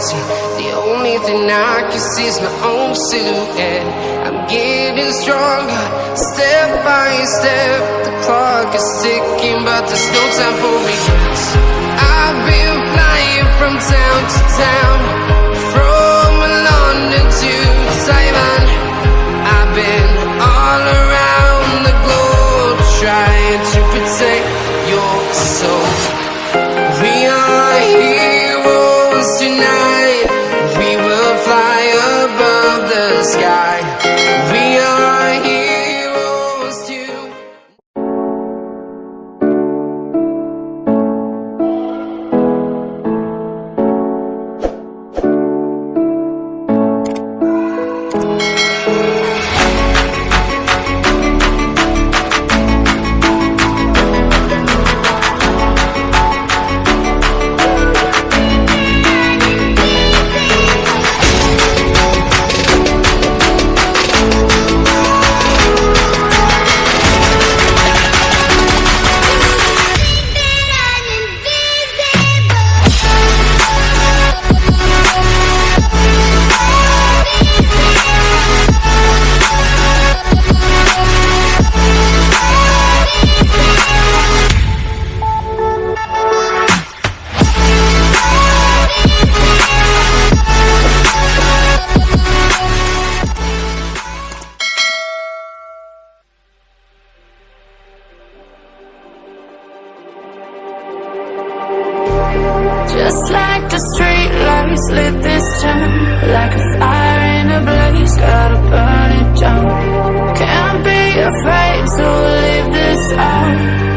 empty. The only thing I can see is my own silhouette. I'm getting stronger, step by step. The clock is ticking, but there's no time for me. I've been flying from town to town, from London to Taiwan. Street lights lit this town. Like a fire in a blaze, gotta burn it down. Can't be afraid to leave this out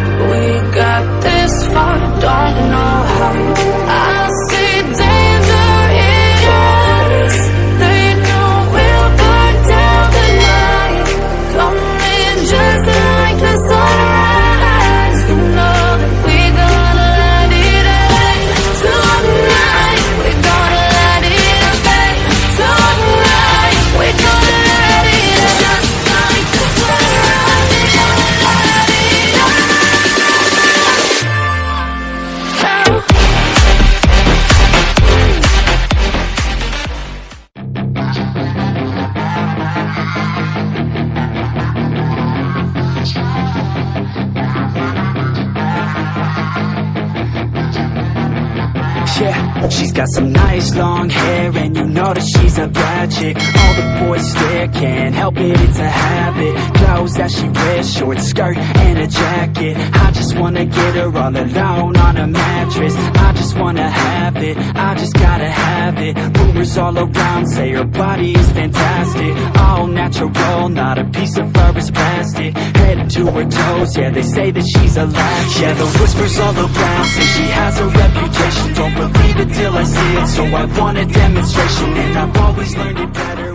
Yeah, she's got some nice long hair and you know that she's a bad chick. All the boys stare, can't help it, it's a habit. Clothes that she wears, short skirt and a jacket. I just wanna get her all alone on a mattress. I just wanna have it, I just gotta have it. Rumors all around say her body is fantastic. All natural, not a piece of fur is plastic. Head to her toes, yeah they say that she's a latch. Yeah the whispers all around say she I see it, so I want a demonstration And I've always learned it better